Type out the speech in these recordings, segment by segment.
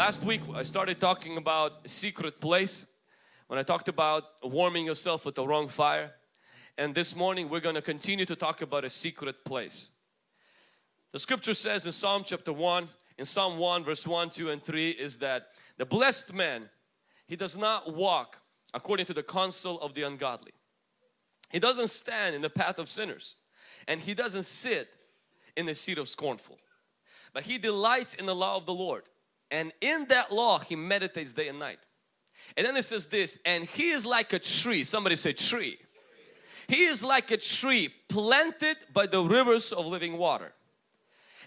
Last week I started talking about secret place when I talked about warming yourself with the wrong fire and this morning we're going to continue to talk about a secret place. The scripture says in Psalm chapter 1, in Psalm 1 verse 1, 2 and 3 is that the blessed man, he does not walk according to the counsel of the ungodly. He doesn't stand in the path of sinners and he doesn't sit in the seat of scornful. But he delights in the law of the Lord and in that law he meditates day and night. And then it says this, and he is like a tree. Somebody say tree. He is like a tree planted by the rivers of living water.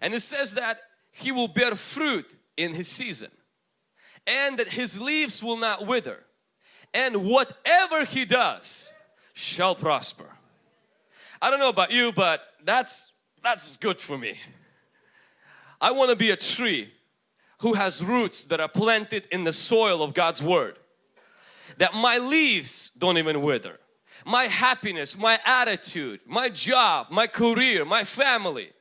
And it says that he will bear fruit in his season and that his leaves will not wither and whatever he does shall prosper. I don't know about you but that's that's good for me. I want to be a tree who has roots that are planted in the soil of God's Word. That my leaves don't even wither. My happiness, my attitude, my job, my career, my family.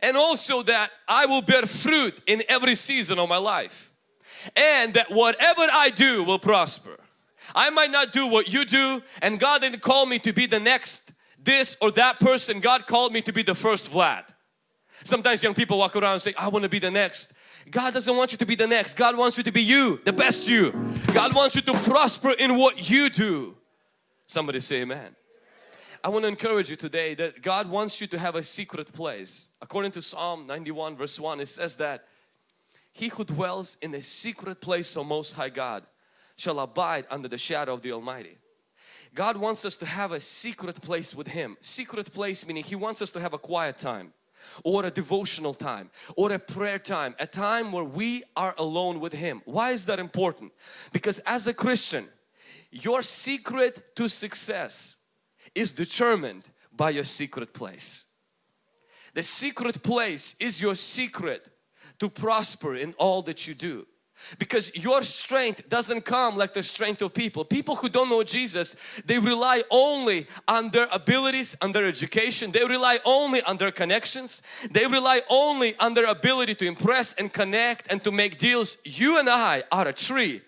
And also that I will bear fruit in every season of my life. And that whatever I do will prosper. I might not do what you do and God didn't call me to be the next this or that person. God called me to be the first Vlad. Sometimes young people walk around and say, I want to be the next. God doesn't want you to be the next. God wants you to be you, the best you. God wants you to prosper in what you do. Somebody say amen. I want to encourage you today that God wants you to have a secret place. According to Psalm 91 verse 1 it says that He who dwells in the secret place of Most High God shall abide under the shadow of the Almighty. God wants us to have a secret place with Him. Secret place meaning He wants us to have a quiet time or a devotional time or a prayer time, a time where we are alone with Him. Why is that important? Because as a Christian, your secret to success is determined by your secret place. The secret place is your secret to prosper in all that you do because your strength doesn't come like the strength of people. People who don't know Jesus, they rely only on their abilities, on their education. They rely only on their connections. They rely only on their ability to impress and connect and to make deals. You and I are a tree.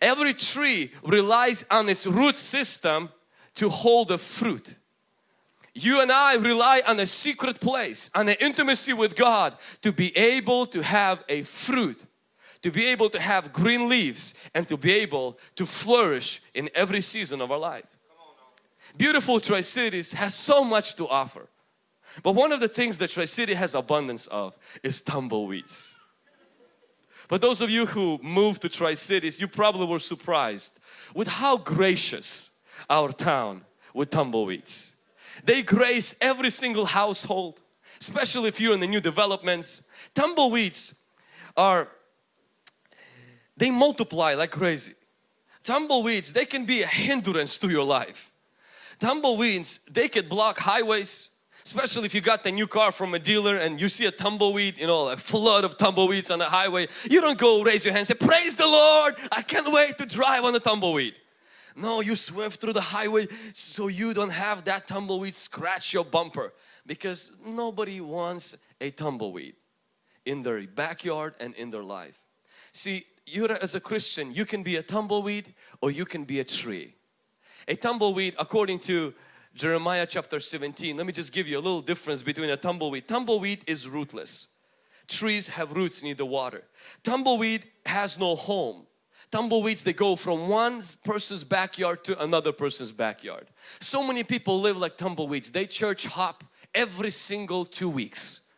Every tree relies on its root system to hold the fruit. You and I rely on a secret place, on an intimacy with God to be able to have a fruit to be able to have green leaves and to be able to flourish in every season of our life. Beautiful Tri-Cities has so much to offer. But one of the things that Tri-City has abundance of is tumbleweeds. But those of you who moved to Tri-Cities, you probably were surprised with how gracious our town with tumbleweeds. They grace every single household, especially if you're in the new developments. Tumbleweeds are they multiply like crazy. Tumbleweeds, they can be a hindrance to your life. Tumbleweeds, they could block highways, especially if you got the new car from a dealer and you see a tumbleweed, you know, a flood of tumbleweeds on the highway. You don't go raise your hand and say, praise the Lord, I can't wait to drive on the tumbleweed. No, you swerve through the highway so you don't have that tumbleweed scratch your bumper because nobody wants a tumbleweed in their backyard and in their life. See, you as a Christian, you can be a tumbleweed or you can be a tree. A tumbleweed according to Jeremiah chapter 17, let me just give you a little difference between a tumbleweed. Tumbleweed is rootless. Trees have roots near the water. Tumbleweed has no home. Tumbleweeds, they go from one person's backyard to another person's backyard. So many people live like tumbleweeds. They church hop every single two weeks.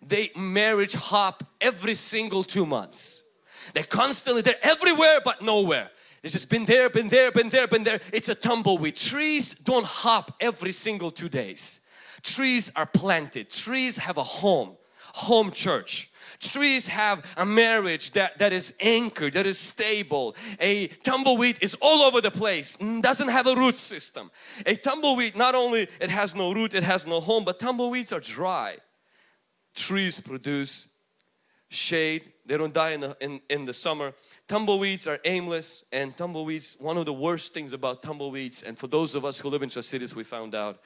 They marriage hop every single two months. They're constantly, they're everywhere but nowhere. They've just been there, been there, been there, been there. It's a tumbleweed. Trees don't hop every single two days. Trees are planted. Trees have a home, home church. Trees have a marriage that, that is anchored, that is stable. A tumbleweed is all over the place, doesn't have a root system. A tumbleweed, not only it has no root, it has no home, but tumbleweeds are dry. Trees produce shade, they don't die in the, in, in the summer. Tumbleweeds are aimless and tumbleweeds, one of the worst things about tumbleweeds and for those of us who live in cities we found out,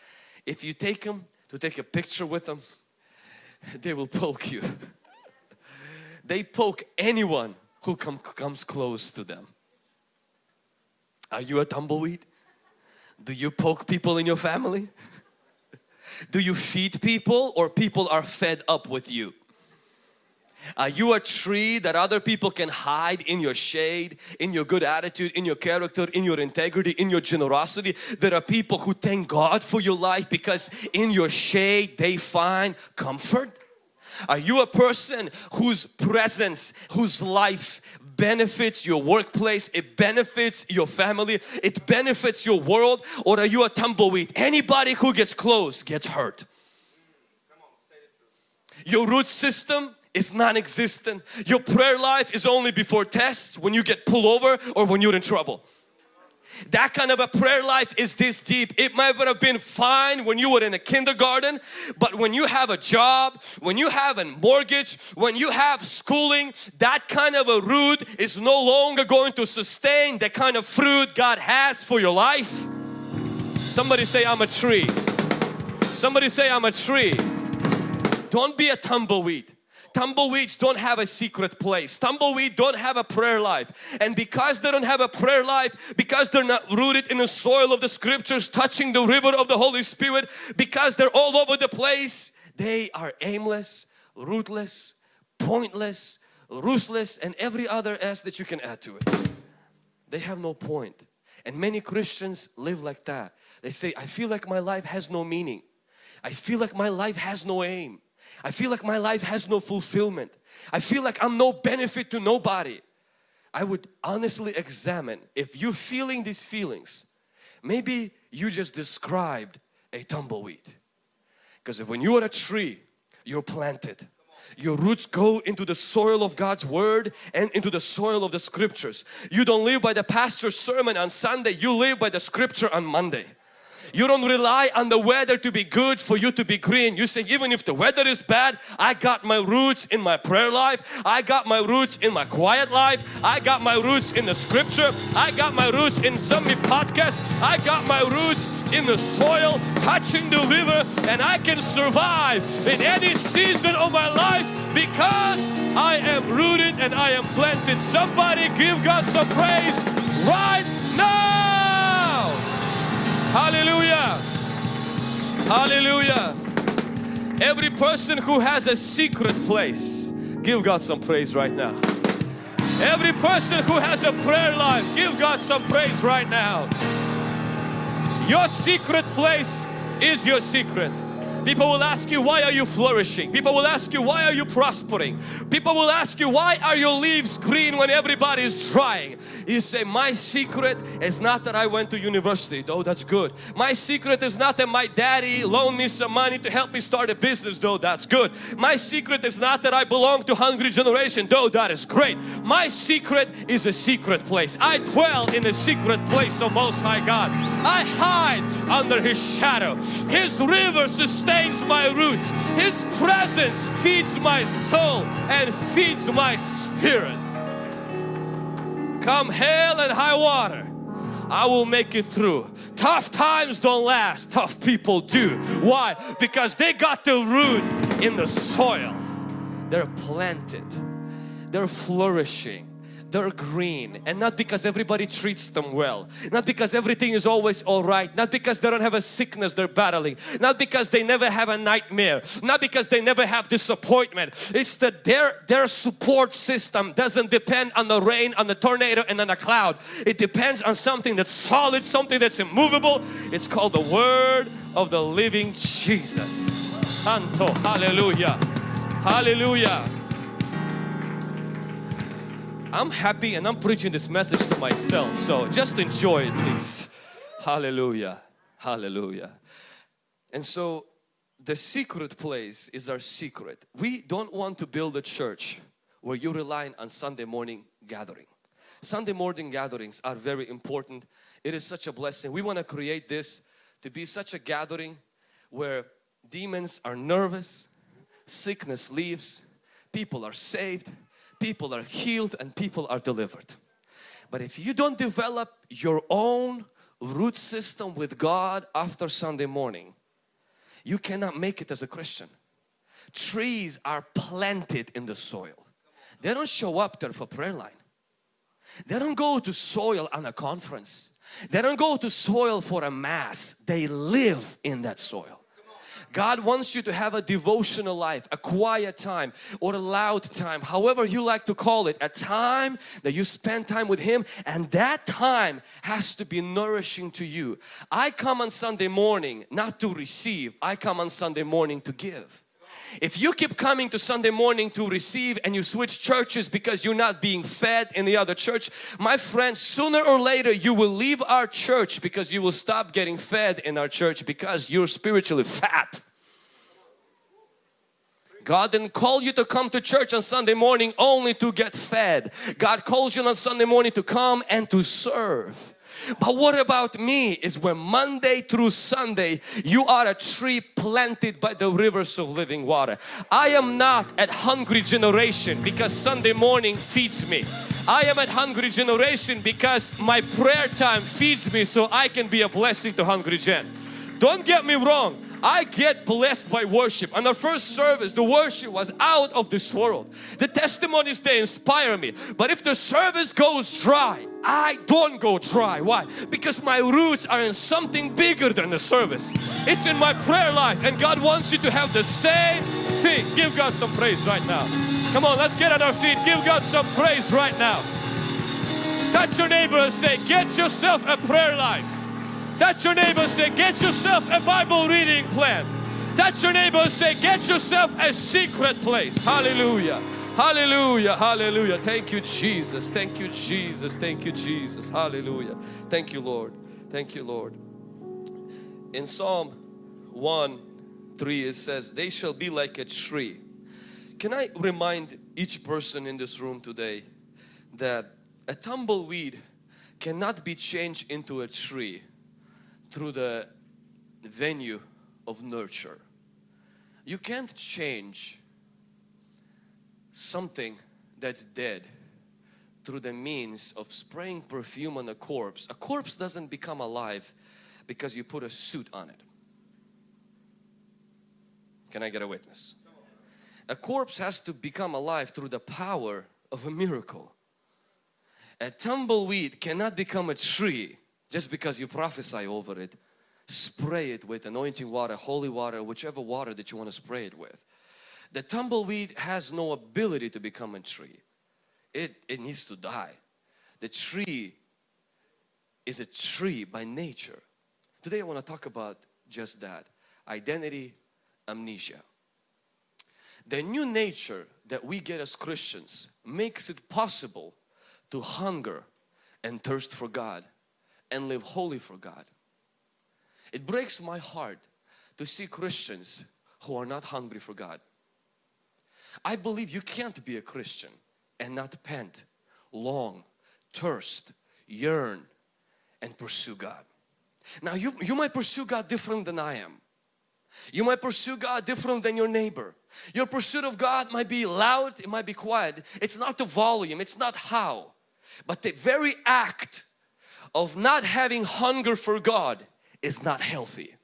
if you take them to take a picture with them, they will poke you. they poke anyone who come, comes close to them. Are you a tumbleweed? Do you poke people in your family? Do you feed people or people are fed up with you? Uh, are you a tree that other people can hide in your shade, in your good attitude, in your character, in your integrity, in your generosity? There are people who thank God for your life because in your shade they find comfort. Are you a person whose presence, whose life benefits your workplace, it benefits your family, it benefits your world or are you a tumbleweed? Anybody who gets close gets hurt. Your root system is non-existent. Your prayer life is only before tests when you get pulled over or when you're in trouble. That kind of a prayer life is this deep. It might have been fine when you were in a kindergarten, but when you have a job, when you have a mortgage, when you have schooling, that kind of a root is no longer going to sustain the kind of fruit God has for your life. Somebody say, I'm a tree. Somebody say, I'm a tree. Don't be a tumbleweed. Tumbleweeds don't have a secret place. Tumbleweed don't have a prayer life. And because they don't have a prayer life, because they're not rooted in the soil of the scriptures, touching the river of the Holy Spirit, because they're all over the place, they are aimless, rootless, pointless, ruthless and every other S that you can add to it. They have no point. And many Christians live like that. They say, I feel like my life has no meaning. I feel like my life has no aim. I feel like my life has no fulfillment. I feel like I'm no benefit to nobody. I would honestly examine if you're feeling these feelings, maybe you just described a tumbleweed. Because when you are a tree, you're planted. Your roots go into the soil of God's Word and into the soil of the Scriptures. You don't live by the pastor's sermon on Sunday, you live by the Scripture on Monday. You don't rely on the weather to be good for you to be green. You say even if the weather is bad, I got my roots in my prayer life. I got my roots in my quiet life. I got my roots in the scripture. I got my roots in some podcasts. I got my roots in the soil, touching the river and I can survive in any season of my life because I am rooted and I am planted. Somebody give God some praise right now. Hallelujah. Hallelujah. Every person who has a secret place, give God some praise right now. Every person who has a prayer life, give God some praise right now. Your secret place is your secret. People will ask you, why are you flourishing? People will ask you, why are you prospering? People will ask you, why are your leaves green when everybody is trying? You say, my secret is not that I went to university, though that's good. My secret is not that my daddy loaned me some money to help me start a business, though that's good. My secret is not that I belong to hungry generation, though that is great. My secret is a secret place. I dwell in the secret place of Most High God. I hide under His shadow. His rivers sustains sustains my roots. His presence feeds my soul and feeds my spirit. Come hail and high water, I will make it through. Tough times don't last, tough people do. Why? Because they got the root in the soil. They're planted, they're flourishing they're green. And not because everybody treats them well. Not because everything is always all right. Not because they don't have a sickness they're battling. Not because they never have a nightmare. Not because they never have disappointment. It's that their their support system doesn't depend on the rain on the tornado and on the cloud. It depends on something that's solid something that's immovable. It's called the word of the living Jesus. Santo. Hallelujah. Hallelujah I'm happy and I'm preaching this message to myself. So just enjoy it please. Hallelujah. Hallelujah. And so the secret place is our secret. We don't want to build a church where you rely on Sunday morning gathering. Sunday morning gatherings are very important. It is such a blessing. We want to create this to be such a gathering where demons are nervous, sickness leaves, people are saved, people are healed and people are delivered. But if you don't develop your own root system with God after Sunday morning, you cannot make it as a Christian. Trees are planted in the soil. they don't show up there for prayer line. They don't go to soil on a conference. They don't go to soil for a mass. They live in that soil. God wants you to have a devotional life, a quiet time or a loud time, however you like to call it, a time that you spend time with Him and that time has to be nourishing to you. I come on Sunday morning not to receive, I come on Sunday morning to give. If you keep coming to Sunday morning to receive and you switch churches because you're not being fed in the other church, my friend, sooner or later you will leave our church because you will stop getting fed in our church because you're spiritually fat. God didn't call you to come to church on Sunday morning only to get fed. God calls you on Sunday morning to come and to serve. But what about me is when Monday through Sunday you are a tree planted by the rivers of living water. I am not at hungry generation because Sunday morning feeds me. I am at hungry generation because my prayer time feeds me so I can be a blessing to hungry gen. Don't get me wrong. I get blessed by worship. On the first service, the worship was out of this world. The testimonies, they inspire me. But if the service goes dry, I don't go dry. Why? Because my roots are in something bigger than the service. It's in my prayer life and God wants you to have the same thing. Give God some praise right now. Come on, let's get on our feet. Give God some praise right now. Touch your neighbor and say, get yourself a prayer life. Touch your neighbor say, get yourself a Bible reading plan. Touch your neighbor say, get yourself a secret place. Hallelujah. Hallelujah. Hallelujah. Thank you Jesus. Thank you Jesus. Thank you Jesus. Hallelujah. Thank you Lord. Thank you Lord. In Psalm 1 3 it says, they shall be like a tree. Can I remind each person in this room today that a tumbleweed cannot be changed into a tree through the venue of nurture. You can't change something that's dead through the means of spraying perfume on a corpse. A corpse doesn't become alive because you put a suit on it. Can I get a witness? A corpse has to become alive through the power of a miracle. A tumbleweed cannot become a tree just because you prophesy over it, spray it with anointing water, holy water, whichever water that you want to spray it with. The tumbleweed has no ability to become a tree. It, it needs to die. The tree is a tree by nature. Today I want to talk about just that. Identity amnesia. The new nature that we get as Christians makes it possible to hunger and thirst for God and live holy for God. It breaks my heart to see Christians who are not hungry for God. I believe you can't be a Christian and not pant, long, thirst, yearn and pursue God. Now you, you might pursue God different than I am. You might pursue God different than your neighbor. Your pursuit of God might be loud, it might be quiet. It's not the volume, it's not how. But the very act of not having hunger for God is not healthy.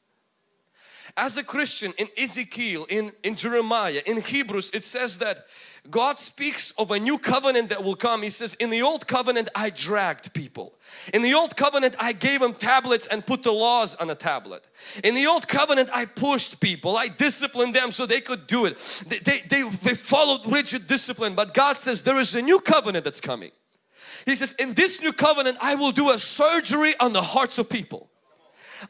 As a Christian in Ezekiel, in, in Jeremiah, in Hebrews it says that God speaks of a new covenant that will come. He says, in the old covenant I dragged people. In the old covenant I gave them tablets and put the laws on a tablet. In the old covenant I pushed people. I disciplined them so they could do it. They, they, they, they followed rigid discipline. But God says there is a new covenant that's coming. He says, in this new covenant, I will do a surgery on the hearts of people.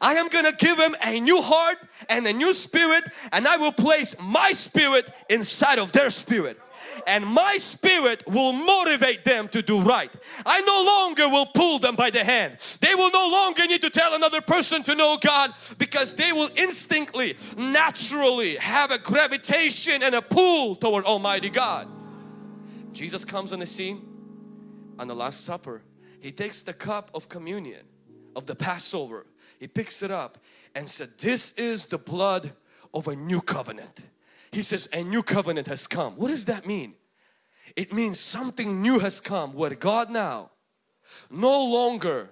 I am going to give them a new heart and a new spirit and I will place my spirit inside of their spirit and my spirit will motivate them to do right. I no longer will pull them by the hand. They will no longer need to tell another person to know God because they will instinctively, naturally have a gravitation and a pull toward Almighty God. Jesus comes on the scene on the Last Supper, he takes the cup of communion of the Passover, he picks it up and said, this is the blood of a new covenant. He says, a new covenant has come. What does that mean? It means something new has come where God now no longer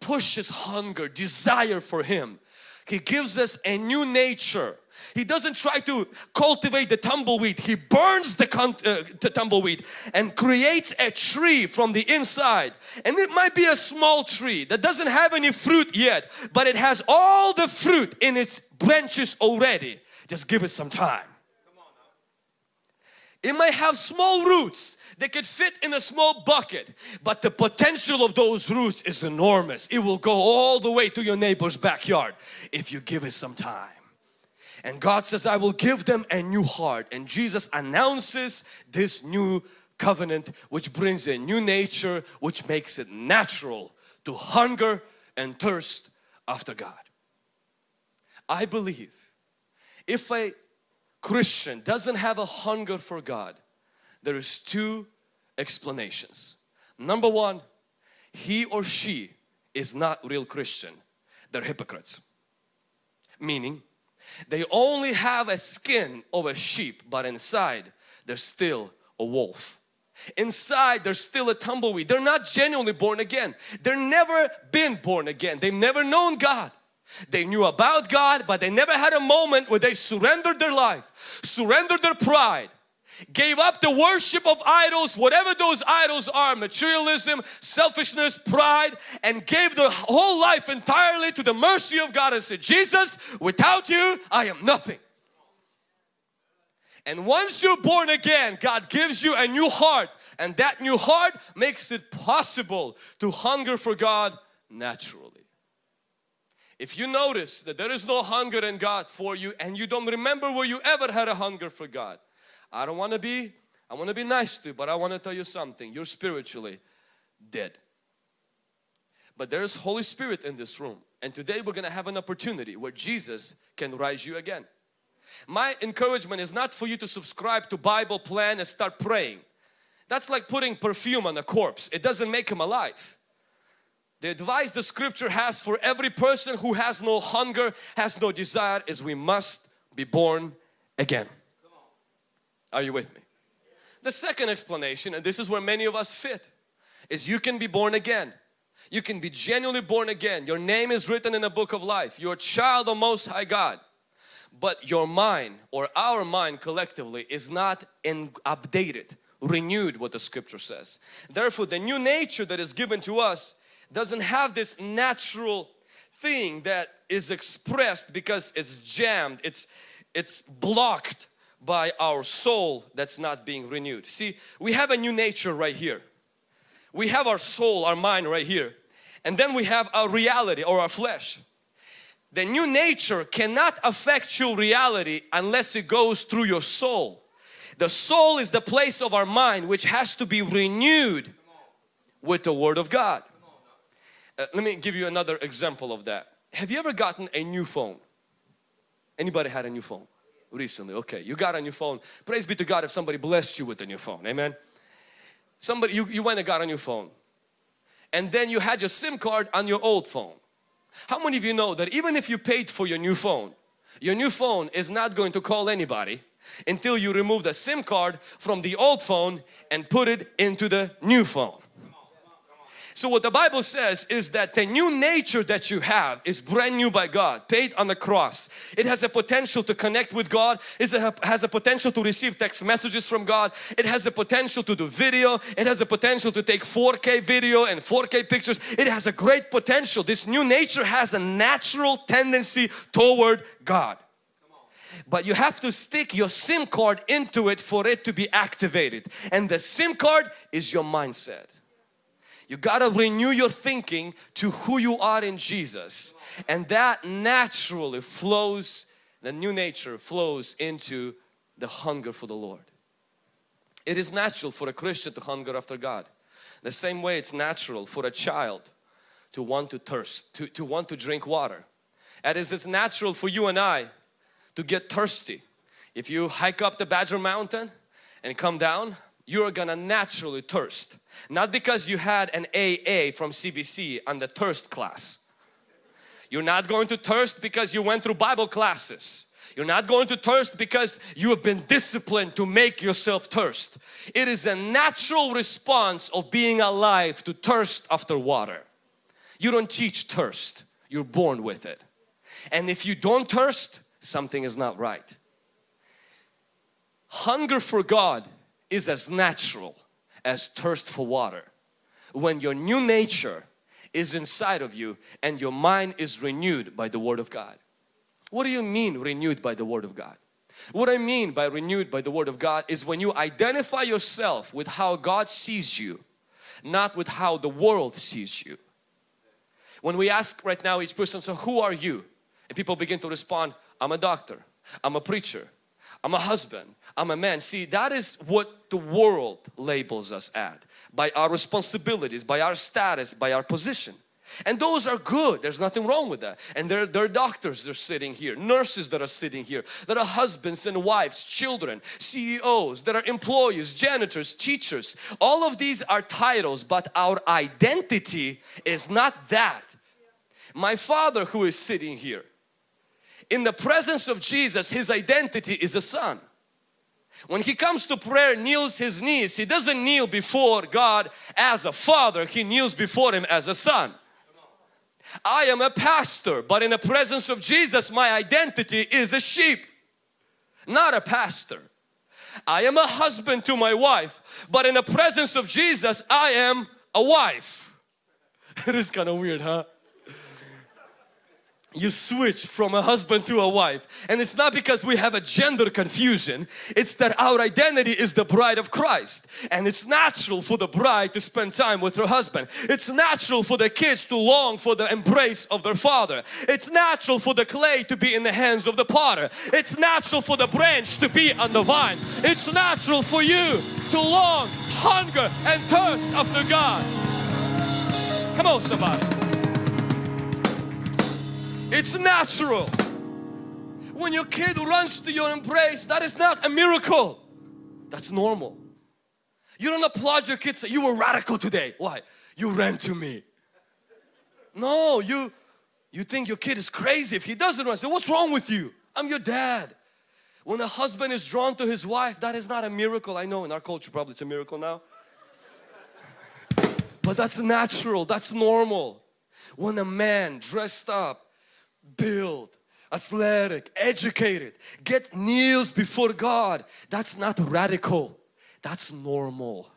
pushes hunger, desire for Him. He gives us a new nature He doesn't try to cultivate the tumbleweed. He burns the, uh, the tumbleweed and creates a tree from the inside. And it might be a small tree that doesn't have any fruit yet, but it has all the fruit in its branches already. Just give it some time. It might have small roots that could fit in a small bucket but the potential of those roots is enormous. It will go all the way to your neighbor's backyard if you give it some time. And God says, I will give them a new heart. And Jesus announces this new covenant which brings a new nature which makes it natural to hunger and thirst after God. I believe if a Christian doesn't have a hunger for God, there is two explanations. Number one, he or she is not real Christian. They're hypocrites. Meaning, they only have a skin of a sheep, but inside they're still a wolf. Inside they're still a tumbleweed. They're not genuinely born again. They're never been born again. They've never known God. They knew about God, but they never had a moment where they surrendered their life surrendered their pride, gave up the worship of idols, whatever those idols are, materialism, selfishness, pride, and gave their whole life entirely to the mercy of God and said, Jesus, without you, I am nothing. And once you're born again, God gives you a new heart and that new heart makes it possible to hunger for God naturally. If you notice that there is no hunger in God for you and you don't remember where you ever had a hunger for God. I don't want to be, I want to be nice to you, but I want to tell you something. You're spiritually dead. But there's Holy Spirit in this room. And today we're going to have an opportunity where Jesus can rise you again. My encouragement is not for you to subscribe to Bible plan and start praying. That's like putting perfume on a corpse. It doesn't make him alive. The advice the scripture has for every person who has no hunger, has no desire is we must be born again. Are you with me? The second explanation, and this is where many of us fit, is you can be born again. You can be genuinely born again. Your name is written in the book of life. You're a child of Most High God. But your mind or our mind collectively is not in, updated, renewed what the scripture says. Therefore the new nature that is given to us doesn't have this natural thing that is expressed because it's jammed, it's, it's blocked by our soul that's not being renewed. See, we have a new nature right here. We have our soul, our mind right here. And then we have our reality or our flesh. The new nature cannot affect your reality unless it goes through your soul. The soul is the place of our mind which has to be renewed with the Word of God. Uh, let me give you another example of that. Have you ever gotten a new phone? Anybody had a new phone recently? Okay, you got a new phone. Praise be to God if somebody blessed you with a new phone. Amen. Somebody, you, you went and got a new phone. And then you had your SIM card on your old phone. How many of you know that even if you paid for your new phone, your new phone is not going to call anybody until you remove the SIM card from the old phone and put it into the new phone. So what the Bible says is that the new nature that you have is brand new by God, paid on the cross. It has a potential to connect with God, it has a potential to receive text messages from God, it has a potential to do video, it has a potential to take 4K video and 4K pictures. It has a great potential. This new nature has a natural tendency toward God but you have to stick your SIM card into it for it to be activated and the SIM card is your mindset. You got to renew your thinking to who you are in Jesus and that naturally flows, the new nature flows into the hunger for the Lord. It is natural for a Christian to hunger after God. The same way it's natural for a child to want to thirst, to, to want to drink water. And it's natural for you and I to get thirsty. If you hike up the Badger Mountain and come down, you're gonna naturally thirst. Not because you had an AA from CBC on the thirst class. You're not going to thirst because you went through Bible classes. You're not going to thirst because you have been disciplined to make yourself thirst. It is a natural response of being alive to thirst after water. You don't teach thirst, you're born with it. And if you don't thirst, something is not right. Hunger for God is as natural as thirst for water. When your new nature is inside of you and your mind is renewed by the Word of God. What do you mean renewed by the Word of God? What I mean by renewed by the Word of God is when you identify yourself with how God sees you, not with how the world sees you. When we ask right now each person, so who are you? And people begin to respond, I'm a doctor, I'm a preacher, I'm a husband, I'm a man. See, that is what the world labels us at by our responsibilities, by our status, by our position. And those are good. There's nothing wrong with that. And there, there are doctors that are sitting here, nurses that are sitting here, that are husbands and wives, children, CEOs, that are employees, janitors, teachers. All of these are titles, but our identity is not that. My father who is sitting here, in the presence of Jesus, his identity is a son. When he comes to prayer, kneels his knees, he doesn't kneel before God as a father, he kneels before him as a son. I am a pastor, but in the presence of Jesus, my identity is a sheep, not a pastor. I am a husband to my wife, but in the presence of Jesus, I am a wife. it is kind of weird, huh? You switch from a husband to a wife. And it's not because we have a gender confusion. It's that our identity is the bride of Christ. And it's natural for the bride to spend time with her husband. It's natural for the kids to long for the embrace of their father. It's natural for the clay to be in the hands of the potter. It's natural for the branch to be on the vine. It's natural for you to long hunger and thirst after God. Come on somebody it's natural. When your kid runs to your embrace, that is not a miracle. That's normal. You don't applaud your kids, you were radical today. Why? You ran to me. No, you you think your kid is crazy if he doesn't run. Say, what's wrong with you? I'm your dad. When a husband is drawn to his wife, that is not a miracle. I know in our culture probably it's a miracle now. But that's natural, that's normal. When a man dressed up build, athletic, educated, get kneels before God. That's not radical. That's normal.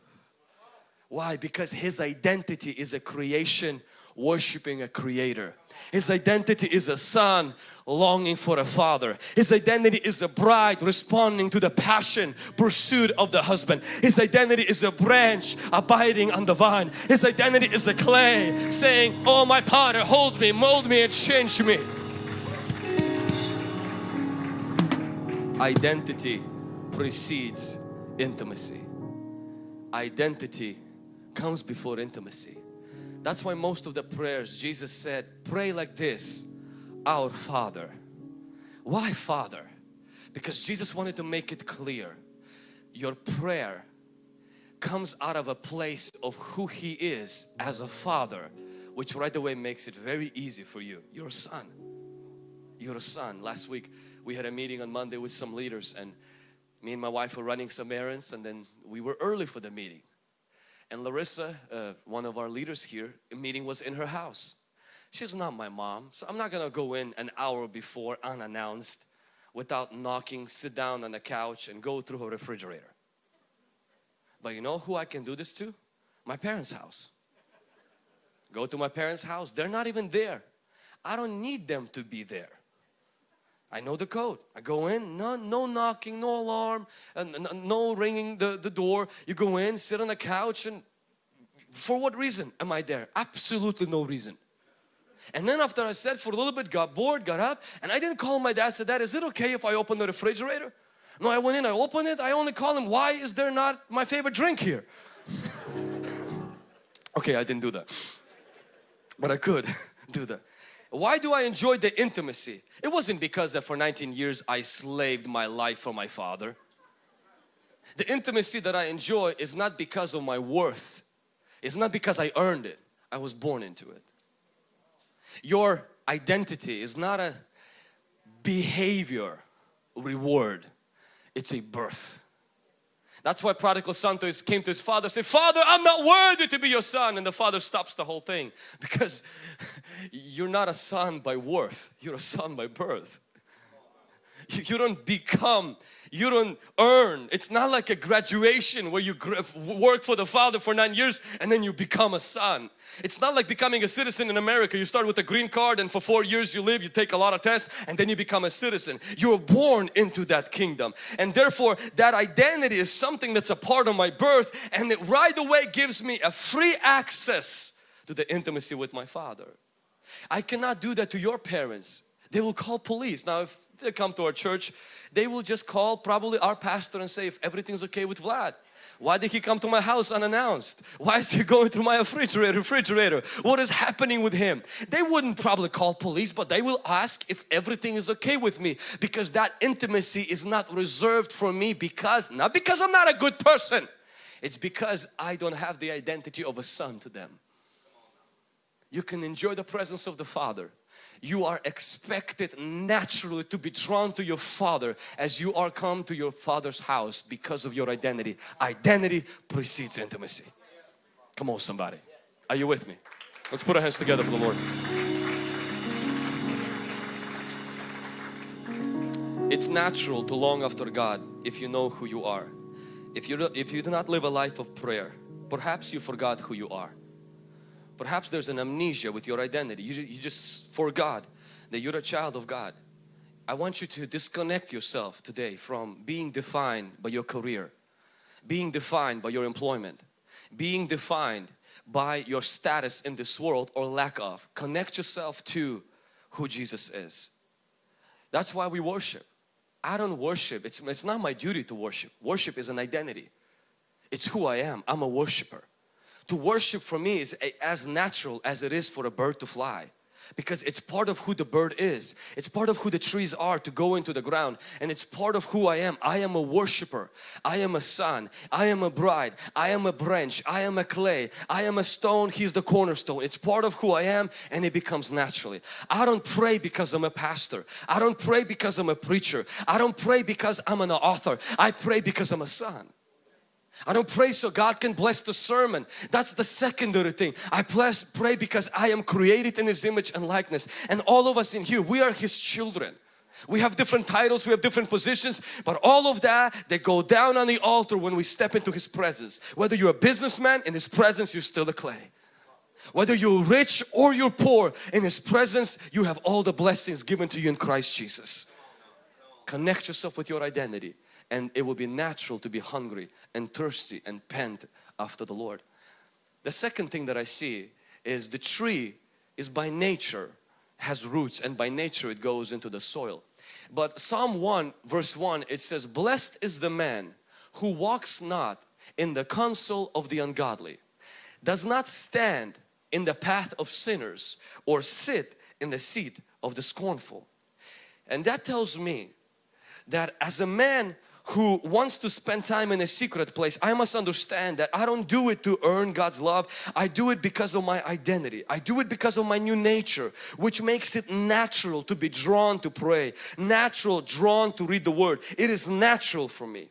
Why? Because his identity is a creation worshiping a creator. His identity is a son longing for a father. His identity is a bride responding to the passion, pursuit of the husband. His identity is a branch abiding on the vine. His identity is a clay saying, Oh my potter, hold me, mold me and change me. Identity precedes intimacy. Identity comes before intimacy. That's why most of the prayers Jesus said, pray like this, our Father. Why Father? Because Jesus wanted to make it clear, your prayer comes out of a place of who He is as a Father, which right away makes it very easy for you. You're a son. You're a son. Last week we had a meeting on Monday with some leaders and me and my wife were running some errands and then we were early for the meeting. And Larissa, uh, one of our leaders here, the meeting was in her house. She's not my mom, so I'm not gonna go in an hour before unannounced without knocking, sit down on the couch and go through her refrigerator. But you know who I can do this to? My parents' house. Go to my parents' house, they're not even there. I don't need them to be there. I know the code. I go in, no, no knocking, no alarm, and no ringing the, the door. You go in, sit on the couch and for what reason am I there? Absolutely no reason. And then after I said for a little bit, got bored, got up and I didn't call my dad, said, Dad, is it okay if I open the refrigerator? No, I went in, I opened it, I only call him, why is there not my favorite drink here? okay, I didn't do that. But I could do that. Why do I enjoy the intimacy? It wasn't because that for 19 years I slaved my life for my father. The intimacy that I enjoy is not because of my worth. It's not because I earned it. I was born into it. Your identity is not a behavior reward. It's a birth. That's why prodigal son came to his father said, Father, I'm not worthy to be your son. And the father stops the whole thing because you're not a son by worth, you're a son by birth. You you don't become, you don't earn. It's not like a graduation where you work for the Father for nine years and then you become a son. It's not like becoming a citizen in America. You start with a green card and for four years you live, you take a lot of tests and then you become a citizen. You are born into that kingdom and therefore that identity is something that's a part of my birth and it right away gives me a free access to the intimacy with my Father. I cannot do that to your parents. They will call police. Now if they come to our church, they will just call probably our pastor and say if everything's okay with Vlad. Why did he come to my house unannounced? Why is he going through my refrigerator? Refrigerator. What is happening with him? They wouldn't probably call police, but they will ask if everything is okay with me because that intimacy is not reserved for me because not because I'm not a good person. It's because I don't have the identity of a son to them. You can enjoy the presence of the Father you are expected naturally to be drawn to your father as you are come to your father's house because of your identity. Identity precedes intimacy. Come on somebody. Are you with me? Let's put our hands together for the Lord. It's natural to long after God if you know who you are. If you, if you do not live a life of prayer, perhaps you forgot who you are. Perhaps there's an amnesia with your identity. You, you just forgot that you're a child of God. I want you to disconnect yourself today from being defined by your career, being defined by your employment, being defined by your status in this world or lack of. Connect yourself to who Jesus is. That's why we worship. I don't worship. It's, it's not my duty to worship. Worship is an identity. It's who I am. I'm a worshiper to worship for me is as natural as it is for a bird to fly. Because it's part of who the bird is. It's part of who the trees are to go into the ground. And it's part of who I am. I am a worshiper. I am a son I am a bride. I am a branch. I am a clay. I am a stone. He's the cornerstone. It's part of who I am and it becomes naturally. I don't pray because I'm a pastor. I don't pray because I'm a preacher. I don't pray because I'm an author. I pray because I'm a son I don't pray so God can bless the sermon. That's the secondary thing. I bless, pray because I am created in His image and likeness. And all of us in here, we are His children. We have different titles, we have different positions, but all of that, they go down on the altar when we step into His presence. Whether you're a businessman, in His presence you're still a clay. Whether you're rich or you're poor, in His presence you have all the blessings given to you in Christ Jesus. Connect yourself with your identity and it will be natural to be hungry and thirsty and pant after the Lord. The second thing that I see is the tree is by nature has roots and by nature it goes into the soil. But Psalm 1 verse 1 it says blessed is the man who walks not in the counsel of the ungodly, does not stand in the path of sinners or sit in the seat of the scornful. And that tells me that as a man who wants to spend time in a secret place, I must understand that I don't do it to earn God's love. I do it because of my identity. I do it because of my new nature, which makes it natural to be drawn to pray, natural, drawn to read the Word. It is natural for me.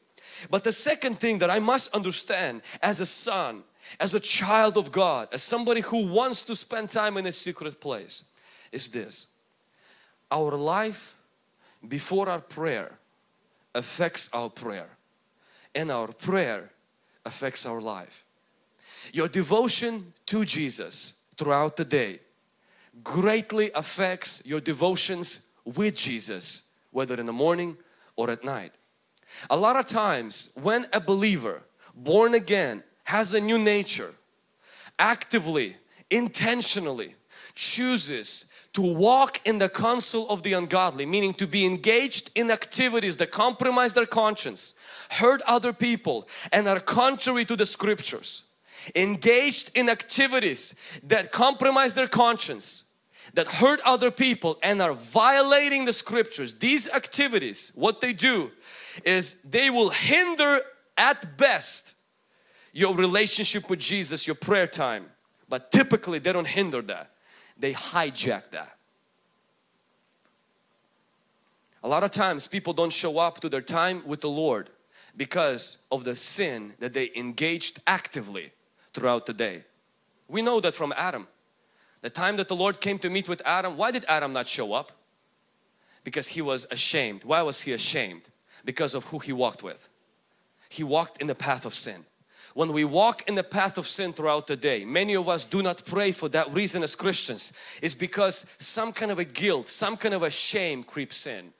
But the second thing that I must understand as a son, as a child of God, as somebody who wants to spend time in a secret place is this. Our life before our prayer affects our prayer and our prayer affects our life. Your devotion to Jesus throughout the day greatly affects your devotions with Jesus whether in the morning or at night. A lot of times when a believer born again has a new nature actively intentionally chooses to walk in the counsel of the ungodly, meaning to be engaged in activities that compromise their conscience, hurt other people and are contrary to the scriptures, engaged in activities that compromise their conscience, that hurt other people and are violating the scriptures. These activities, what they do is they will hinder at best your relationship with Jesus, your prayer time, but typically they don't hinder that they hijack that. A lot of times people don't show up to their time with the Lord because of the sin that they engaged actively throughout the day. We know that from Adam. The time that the Lord came to meet with Adam, why did Adam not show up? Because he was ashamed. Why was he ashamed? Because of who he walked with. He walked in the path of sin. When we walk in the path of sin throughout the day, many of us do not pray for that reason as Christians. Is because some kind of a guilt, some kind of a shame creeps in.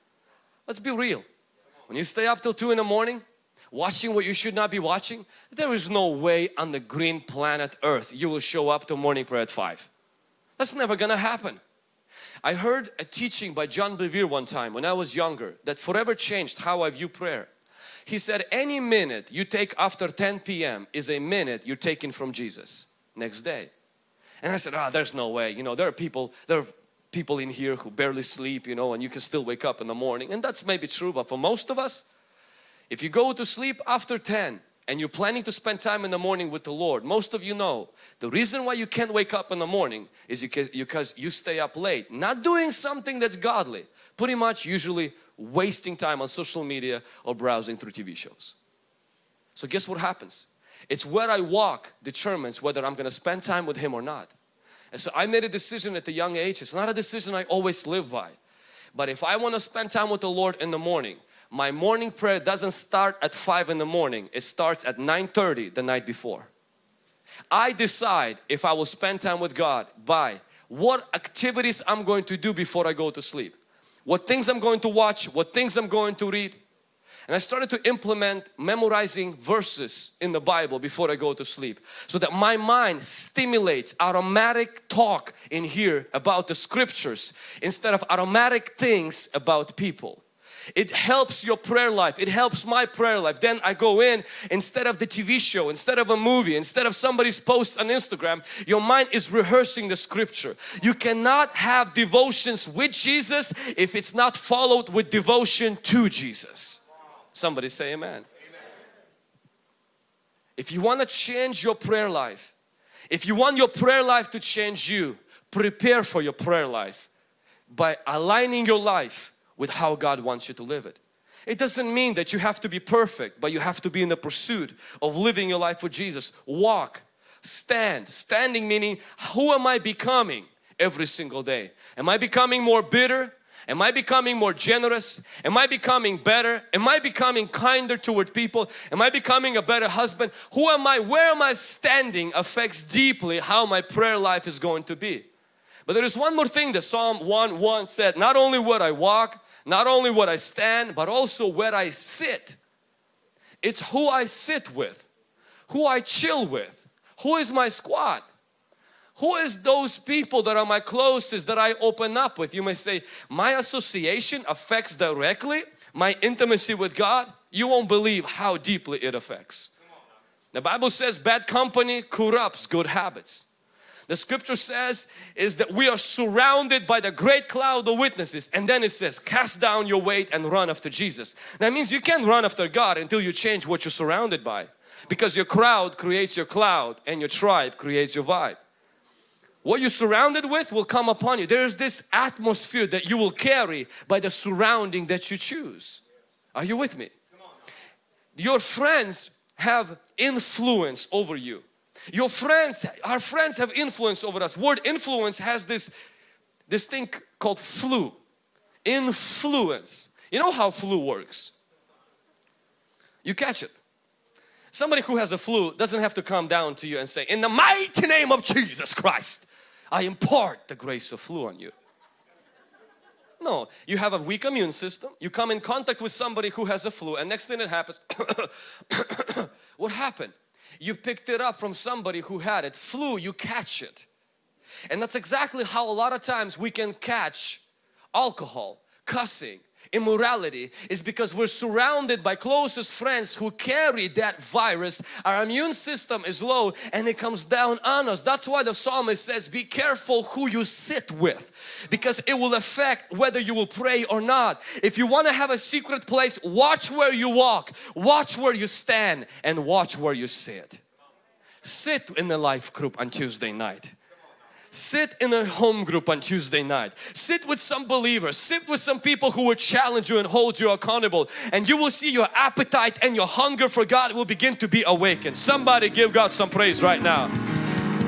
Let's be real. When you stay up till 2 in the morning, watching what you should not be watching, there is no way on the green planet earth you will show up to morning prayer at 5. That's never gonna happen. I heard a teaching by John Bevere one time when I was younger that forever changed how I view prayer. He said any minute you take after 10 p.m. is a minute you're taking from Jesus next day. And I said, ah, oh, there's no way. You know, there are people, there are people in here who barely sleep, you know, and you can still wake up in the morning. And that's maybe true, but for most of us, if you go to sleep after 10 and you're planning to spend time in the morning with the Lord, most of you know the reason why you can't wake up in the morning is because you stay up late, not doing something that's godly, pretty much usually wasting time on social media or browsing through TV shows. So guess what happens? It's where I walk determines whether I'm going to spend time with Him or not. And so I made a decision at a young age. It's not a decision I always live by. But if I want to spend time with the Lord in the morning, my morning prayer doesn't start at 5 in the morning. It starts at 9.30 the night before. I decide if I will spend time with God by what activities I'm going to do before I go to sleep. What things I'm going to watch, what things I'm going to read. And I started to implement memorizing verses in the Bible before I go to sleep so that my mind stimulates automatic talk in here about the scriptures instead of automatic things about people. It helps your prayer life. It helps my prayer life. Then I go in instead of the TV show, instead of a movie, instead of somebody's post on Instagram, your mind is rehearsing the scripture. You cannot have devotions with Jesus if it's not followed with devotion to Jesus. Somebody say amen. amen. If you want to change your prayer life, if you want your prayer life to change you, prepare for your prayer life by aligning your life with how God wants you to live it. It doesn't mean that you have to be perfect, but you have to be in the pursuit of living your life for Jesus. Walk, stand. Standing meaning who am I becoming every single day? Am I becoming more bitter? Am I becoming more generous? Am I becoming better? Am I becoming kinder toward people? Am I becoming a better husband? Who am I? Where am I standing affects deeply how my prayer life is going to be. But there is one more thing that Psalm 1 1 said, not only would I walk, not only what I stand but also where I sit. It's who I sit with, who I chill with, who is my squad. Who is those people that are my closest that I open up with? You may say, my association affects directly my intimacy with God. You won't believe how deeply it affects. The Bible says bad company corrupts good habits the scripture says is that we are surrounded by the great cloud of witnesses and then it says cast down your weight and run after Jesus. That means you can't run after God until you change what you're surrounded by because your crowd creates your cloud and your tribe creates your vibe. What you're surrounded with will come upon you. There's this atmosphere that you will carry by the surrounding that you choose. Are you with me? Your friends have influence over you. Your friends, our friends have influence over us. Word influence has this, this thing called flu. Influence. You know how flu works. You catch it. Somebody who has a flu doesn't have to come down to you and say, in the mighty name of Jesus Christ, I impart the grace of flu on you. No, you have a weak immune system, you come in contact with somebody who has a flu and next thing that happens, what happened? You picked it up from somebody who had it. Flu, you catch it. And that's exactly how a lot of times we can catch alcohol, cussing, immorality is because we're surrounded by closest friends who carry that virus. Our immune system is low and it comes down on us. That's why the psalmist says be careful who you sit with because it will affect whether you will pray or not. If you want to have a secret place, watch where you walk, watch where you stand and watch where you sit. Sit in the life group on Tuesday night Sit in a home group on Tuesday night. Sit with some believers. Sit with some people who will challenge you and hold you accountable. And you will see your appetite and your hunger for God will begin to be awakened. Somebody give God some praise right now.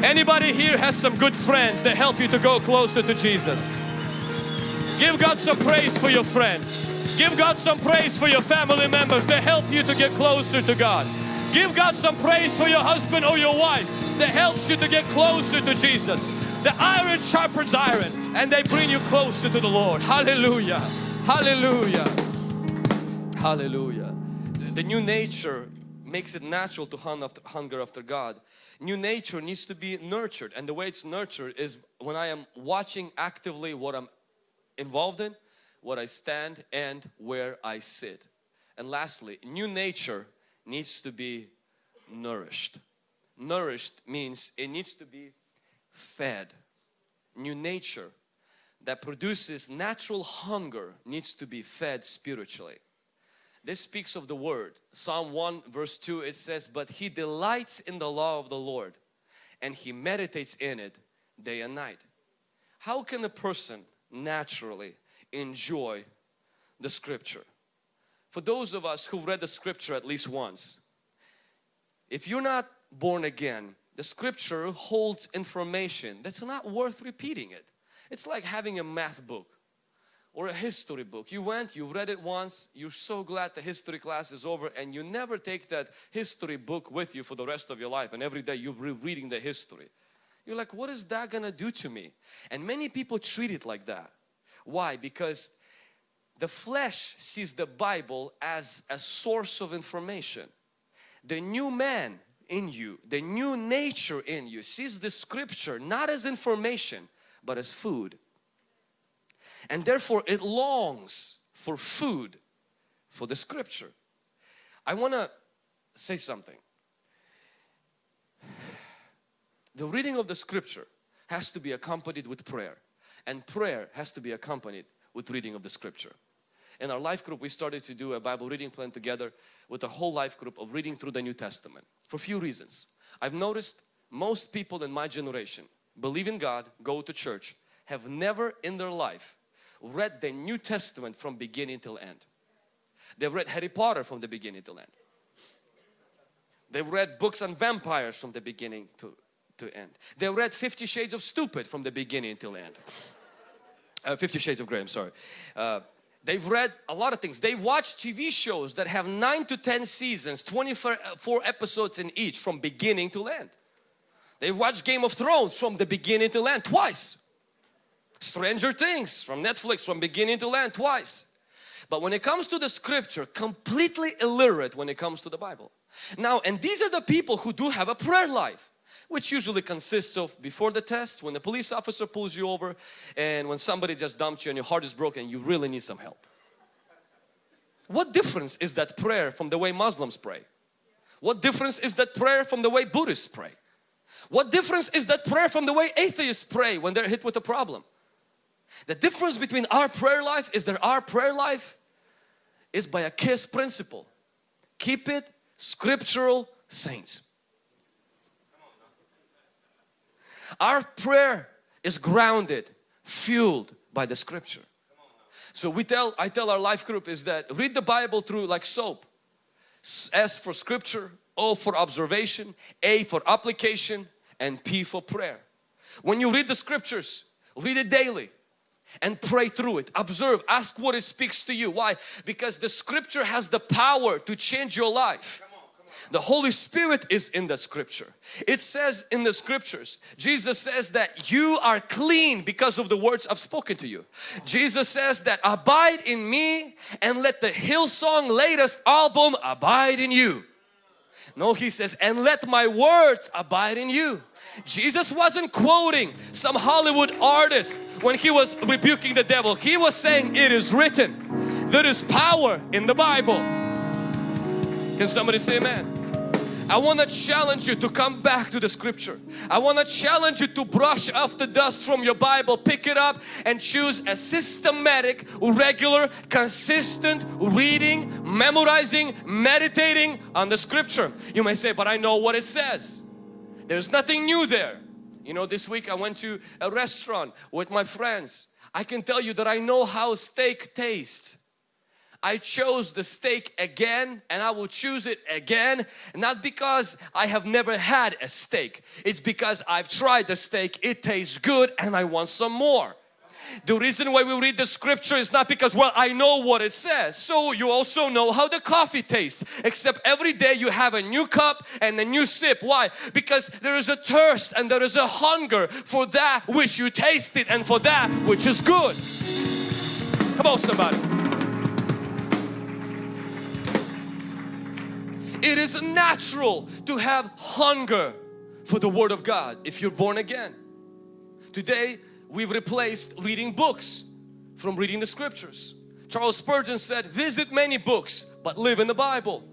Anybody here has some good friends that help you to go closer to Jesus? Give God some praise for your friends. Give God some praise for your family members. that help you to get closer to God. Give God some praise for your husband or your wife that helps you to get closer to Jesus. The iron sharpens iron and they bring you closer to the Lord. Hallelujah. Hallelujah. Hallelujah. The new nature makes it natural to hunger after God. New nature needs to be nurtured and the way it's nurtured is when I am watching actively what I'm involved in, what I stand and where I sit. And lastly, new nature needs to be nourished. Nourished means it needs to be fed. New nature that produces natural hunger needs to be fed spiritually. This speaks of the word. Psalm 1 verse 2 it says, But he delights in the law of the Lord and he meditates in it day and night. How can a person naturally enjoy the scripture? For those of us who read the scripture at least once, if you're not born again, the scripture holds information that's not worth repeating it. It's like having a math book or a history book. You went, you read it once, you're so glad the history class is over and you never take that history book with you for the rest of your life and every day you're reading the history. You're like, what is that gonna do to me? And many people treat it like that. Why? Because the flesh sees the Bible as a source of information. The new man in you, the new nature in you sees the scripture not as information but as food. And therefore it longs for food for the scripture. I want to say something. The reading of the scripture has to be accompanied with prayer and prayer has to be accompanied with reading of the scripture. In our life group we started to do a Bible reading plan together with a whole life group of reading through the New Testament for few reasons. I've noticed most people in my generation believe in God, go to church, have never in their life read the New Testament from beginning till end. They've read Harry Potter from the beginning till end. They've read books on vampires from the beginning to, to end. They read Fifty Shades of Stupid from the beginning till end. Uh, Fifty Shades of Grey, I'm sorry. Uh, they've read a lot of things. They've watched TV shows that have 9 to 10 seasons, 24 uh, episodes in each from beginning to end. They've watched Game of Thrones from the beginning to end twice. Stranger Things from Netflix from beginning to end twice. But when it comes to the scripture, completely illiterate when it comes to the Bible. Now, and these are the people who do have a prayer life which usually consists of before the test, when the police officer pulls you over and when somebody just dumped you and your heart is broken, you really need some help. What difference is that prayer from the way Muslims pray? What difference is that prayer from the way Buddhists pray? What difference is that prayer from the way atheists pray when they're hit with a problem? The difference between our prayer life is that our prayer life is by a KISS principle. Keep it scriptural saints. Our prayer is grounded, fueled by the scripture. So we tell, I tell our life group is that read the Bible through like soap. S for scripture, O for observation, A for application and P for prayer. When you read the scriptures, read it daily and pray through it. Observe, ask what it speaks to you. Why? Because the scripture has the power to change your life. The Holy Spirit is in the scripture. It says in the scriptures, Jesus says that you are clean because of the words I've spoken to you. Jesus says that abide in me and let the Hillsong latest album abide in you. No, he says, and let my words abide in you. Jesus wasn't quoting some Hollywood artist when he was rebuking the devil. He was saying, it is written. There is power in the Bible. Can somebody say amen? I want to challenge you to come back to the scripture. I want to challenge you to brush off the dust from your Bible, pick it up and choose a systematic, regular, consistent reading, memorizing, meditating on the scripture. You may say, but I know what it says. There's nothing new there. You know, this week I went to a restaurant with my friends. I can tell you that I know how steak tastes. I chose the steak again and I will choose it again not because I have never had a steak it's because I've tried the steak it tastes good and I want some more The reason why we read the scripture is not because well I know what it says. So you also know how the coffee tastes. Except every day you have a new cup and a new sip. Why? Because there is a thirst and there is a hunger for that which you tasted and for that which is good. Come on somebody. It is natural to have hunger for the Word of God if you're born again. Today we've replaced reading books from reading the scriptures. Charles Spurgeon said, visit many books but live in the Bible.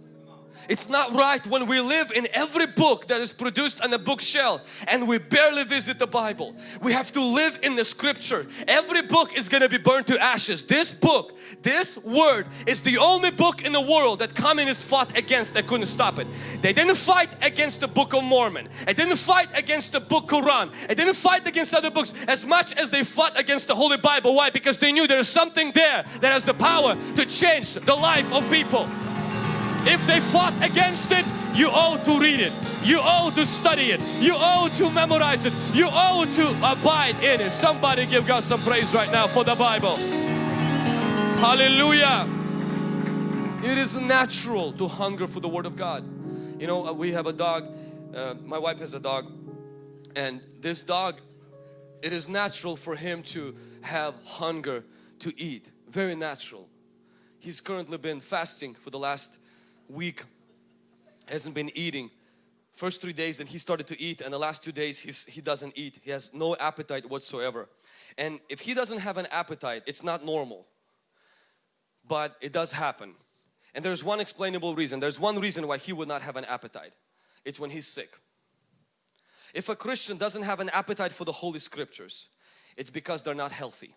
It's not right when we live in every book that is produced on a bookshelf and we barely visit the Bible. We have to live in the scripture. Every book is going to be burned to ashes. This book, this word is the only book in the world that communists fought against. They couldn't stop it. They didn't fight against the Book of Mormon. They didn't fight against the Book Quran. They didn't fight against other books as much as they fought against the Holy Bible. Why? Because they knew there's something there that has the power to change the life of people. If they fought against it, you owe to read it. You owe to study it. You owe to memorize it. You owe to abide in it. Somebody give God some praise right now for the Bible. Hallelujah. It is natural to hunger for the Word of God. You know, uh, we have a dog. Uh, my wife has a dog. And this dog, it is natural for him to have hunger to eat. Very natural. He's currently been fasting for the last week hasn't been eating. First three days then he started to eat and the last two days he's, he doesn't eat. He has no appetite whatsoever. And if he doesn't have an appetite it's not normal. But it does happen. And there's one explainable reason. There's one reason why he would not have an appetite. It's when he's sick. If a Christian doesn't have an appetite for the Holy Scriptures it's because they're not healthy.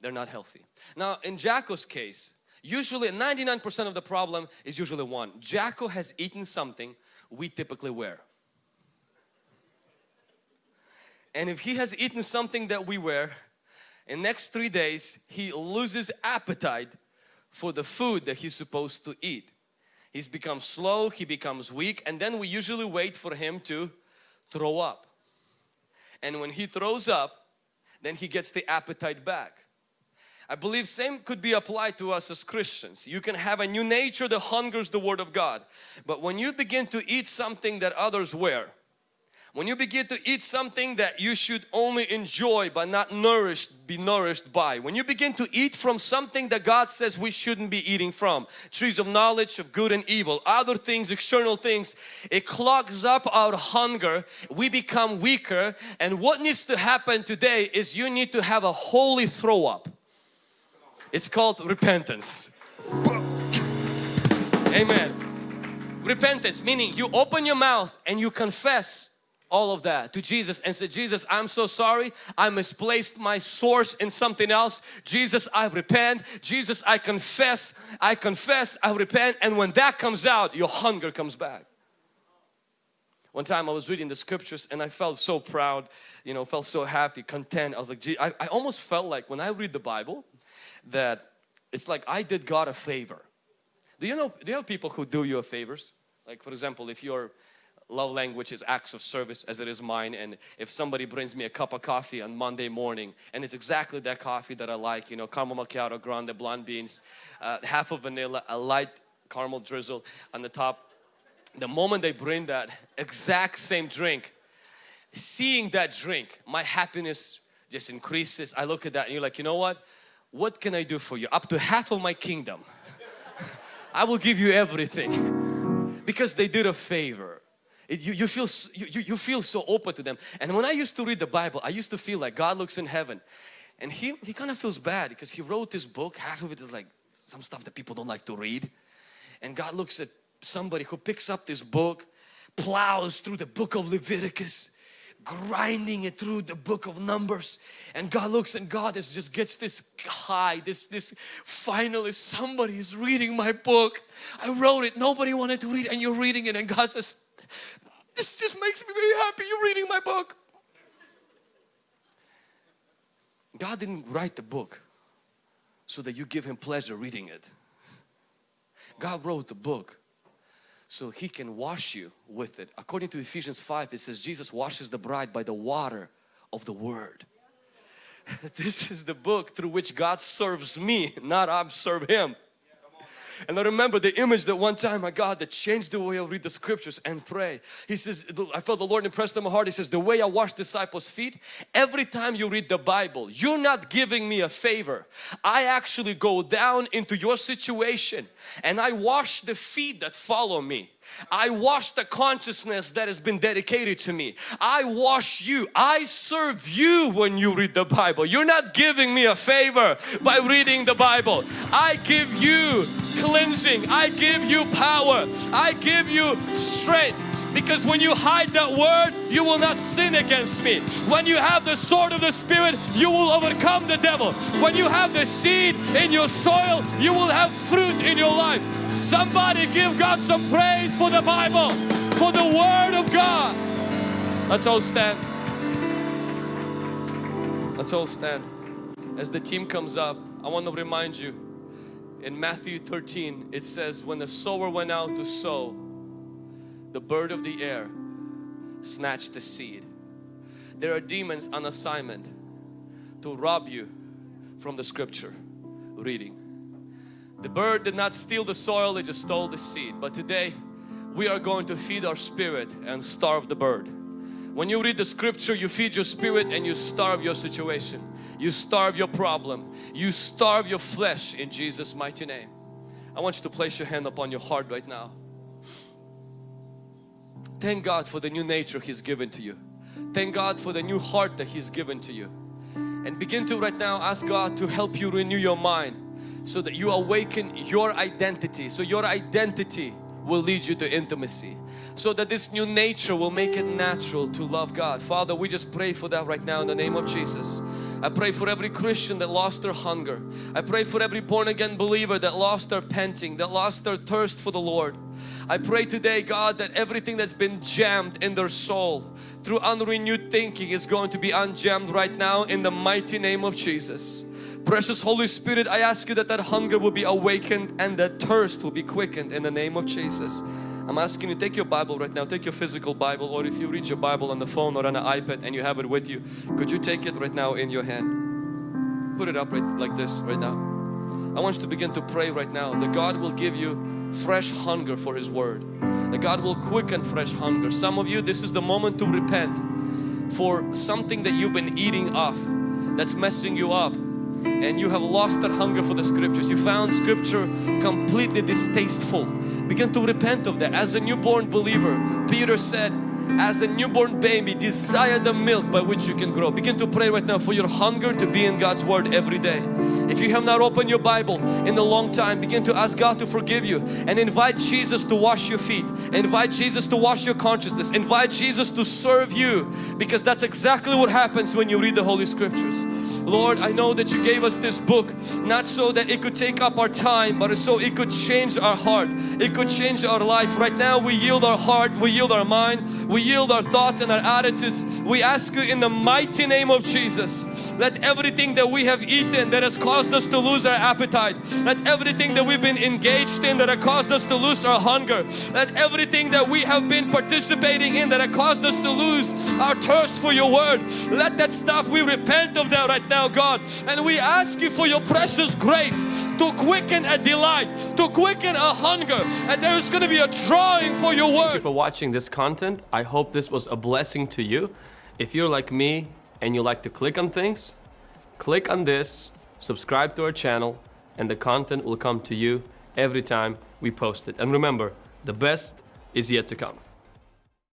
They're not healthy. Now in Jacko's case Usually 99% of the problem is usually one. Jacko has eaten something we typically wear. And if he has eaten something that we wear, in next three days he loses appetite for the food that he's supposed to eat. He's become slow, he becomes weak and then we usually wait for him to throw up. And when he throws up, then he gets the appetite back. I believe same could be applied to us as Christians. You can have a new nature that hungers the Word of God. But when you begin to eat something that others wear, when you begin to eat something that you should only enjoy but not nourished, be nourished by. When you begin to eat from something that God says we shouldn't be eating from. Trees of knowledge of good and evil, other things, external things. It clogs up our hunger. We become weaker and what needs to happen today is you need to have a holy throw up. It's called repentance. Amen. Repentance meaning you open your mouth and you confess all of that to Jesus and say Jesus I'm so sorry. I misplaced my source in something else. Jesus I repent. Jesus I confess. I confess. I repent. And when that comes out your hunger comes back. One time I was reading the scriptures and I felt so proud you know felt so happy content. I was like gee I, I almost felt like when I read the Bible that it's like I did God a favor. Do you know, do you have people who do you a favors? Like for example, if your love language is acts of service as it is mine and if somebody brings me a cup of coffee on Monday morning and it's exactly that coffee that I like, you know, caramel macchiato, grande, blonde beans, uh, half of vanilla, a light caramel drizzle on the top. The moment they bring that exact same drink, seeing that drink, my happiness just increases. I look at that and you're like, you know what? What can I do for you? Up to half of my kingdom. I will give you everything because they did a favor. It, you, you, feel, you, you feel so open to them. And when I used to read the Bible, I used to feel like God looks in heaven and he, he kind of feels bad because he wrote this book. Half of it is like some stuff that people don't like to read. And God looks at somebody who picks up this book, plows through the book of Leviticus grinding it through the book of numbers. And God looks and God is just gets this high this this finally somebody is reading my book. I wrote it. Nobody wanted to read and you're reading it and God says this just makes me very happy. You're reading my book. God didn't write the book so that you give him pleasure reading it. God wrote the book so he can wash you with it. According to Ephesians 5 it says Jesus washes the bride by the water of the word. this is the book through which God serves me, not I serve Him. And I remember the image that one time my God that changed the way I read the scriptures and pray. He says, I felt the Lord impressed on my heart. He says, the way I wash disciples' feet, every time you read the Bible, you're not giving me a favor. I actually go down into your situation and I wash the feet that follow me. I wash the consciousness that has been dedicated to me. I wash you. I serve you when you read the Bible. You're not giving me a favor by reading the Bible. I give you cleansing. I give you power. I give you strength. Because when you hide that word, you will not sin against me. When you have the sword of the Spirit, you will overcome the devil. When you have the seed in your soil, you will have fruit in your life. Somebody give God some praise for the Bible, for the Word of God. Let's all stand. Let's all stand. As the team comes up, I want to remind you in Matthew 13 it says when the sower went out to sow the bird of the air snatched the seed. There are demons on assignment to rob you from the scripture reading. The bird did not steal the soil, it just stole the seed. But today we are going to feed our spirit and starve the bird. When you read the scripture, you feed your spirit and you starve your situation. You starve your problem. You starve your flesh in Jesus' mighty name. I want you to place your hand upon your heart right now. Thank God for the new nature He's given to you. Thank God for the new heart that He's given to you. And begin to right now ask God to help you renew your mind so that you awaken your identity. So your identity will lead you to intimacy. So that this new nature will make it natural to love God. Father, we just pray for that right now in the name of Jesus. I pray for every Christian that lost their hunger. I pray for every born again believer that lost their panting, that lost their thirst for the Lord. I pray today God that everything that's been jammed in their soul through unrenewed thinking is going to be unjammed right now in the mighty name of Jesus. Precious Holy Spirit, I ask you that that hunger will be awakened and that thirst will be quickened in the name of Jesus. I'm asking you take your Bible right now, take your physical Bible or if you read your Bible on the phone or on an iPad and you have it with you, could you take it right now in your hand? Put it up right like this right now. I want you to begin to pray right now that God will give you fresh hunger for His Word. That God will quicken fresh hunger. Some of you, this is the moment to repent for something that you've been eating off that's messing you up and you have lost that hunger for the scriptures. You found scripture completely distasteful. Begin to repent of that. As a newborn believer, Peter said, as a newborn baby desire the milk by which you can grow begin to pray right now for your hunger to be in God's Word every day if you have not opened your Bible in a long time begin to ask God to forgive you and invite Jesus to wash your feet. Invite Jesus to wash your consciousness. Invite Jesus to serve you because that's exactly what happens when you read the Holy Scriptures Lord I know that you gave us this book not so that it could take up our time but so it could change our heart. It could change our life. Right now we yield our heart we yield our mind we yield our thoughts and our attitudes. We ask you in the mighty name of Jesus, let everything that we have eaten that has caused us to lose our appetite, let everything that we've been engaged in that has caused us to lose our hunger, let everything that we have been participating in that has caused us to lose our thirst for your word, let that stuff, we repent of that right now God and we ask you for your precious grace to quicken a delight, to quicken a hunger and there's going to be a drawing for your word. Thank you for watching this content. I hope this was a blessing to you. If you're like me and you like to click on things, click on this, subscribe to our channel and the content will come to you every time we post it. And remember, the best is yet to come.